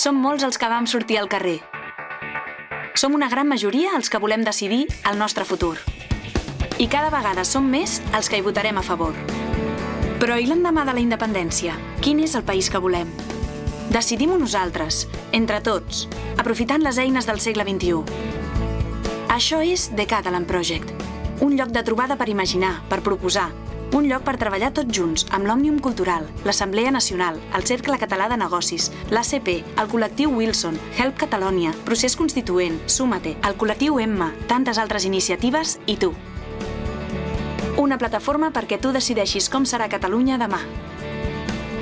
Som molts els que vam sortir al carrer. Som una gran majoria els que volem decidir el nostre futur. I cada vegada som més els que hi votarem a favor. Però i l'endemà de la independència? Quin és el país que volem? Decidim-ho nosaltres, entre tots, aprofitant les eines del segle XXI. Això és The Catalan Project, un lloc de trobada per imaginar, per proposar, un lloc per treballar tots junts, amb l'Òmnium Cultural, l'Assemblea Nacional, el Cercle Català de Negocis, l'ACP, el col·lectiu Wilson, Help Catalonia, Procés Constituent, Súmate, el col·lectiu Emma, tantes altres iniciatives i tu. Una plataforma perquè tu decideixis com serà Catalunya demà.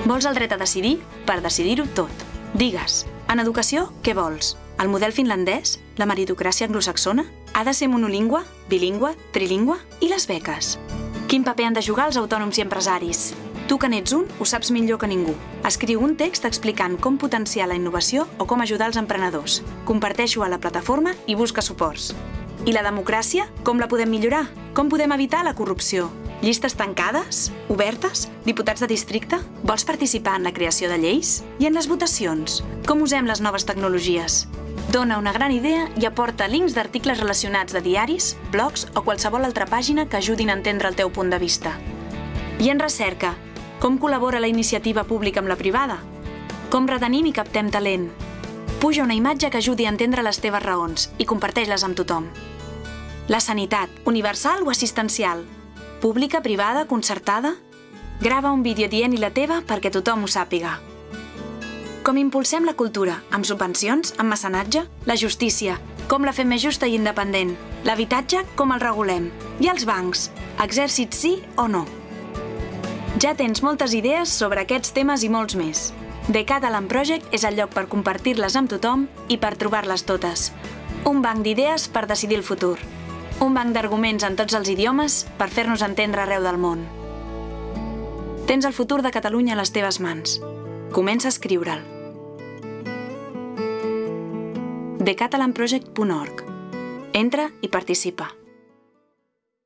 Vols el dret a decidir? Per decidir-ho tot. Digues, en educació, què vols? El model finlandès? La meritocràcia anglosaxona? Ha de ser monolingüe, bilingüe, trilingüe? I les beques? Quin paper han de jugar els autònoms i empresaris? Tu que n'ets un, ho saps millor que ningú. Escriu un text explicant com potenciar la innovació o com ajudar els emprenedors. Comparteixo a la plataforma i busca suports. I la democràcia? Com la podem millorar? Com podem evitar la corrupció? Llistes tancades? Obertes? Diputats de districte? Vols participar en la creació de lleis? I en les votacions? Com usem les noves tecnologies? Dona una gran idea i aporta links d'articles relacionats de diaris, blogs o qualsevol altra pàgina que ajudin a entendre el teu punt de vista. I en recerca, com col·labora la iniciativa pública amb la privada? Com retenim i captem talent? Puja una imatge que ajudi a entendre les teves raons i comparteix-les amb tothom. La sanitat, universal o assistencial? Pública, privada, concertada? Grava un vídeo dient-hi la teva perquè tothom ho sàpiga. Com impulsem la cultura? Amb subvencions? Amb mecenatge? La justícia? Com la fem més justa i independent? L'habitatge? Com el regulem? I els bancs? Exèrcit sí o no? Ja tens moltes idees sobre aquests temes i molts més. The Catalan Project és el lloc per compartir-les amb tothom i per trobar-les totes. Un banc d'idees per decidir el futur. Un banc d'arguments en tots els idiomes per fer-nos entendre arreu del món. Tens el futur de Catalunya a les teves mans. Comença a escriure'l. thecatalanproject.org. Entra i participa.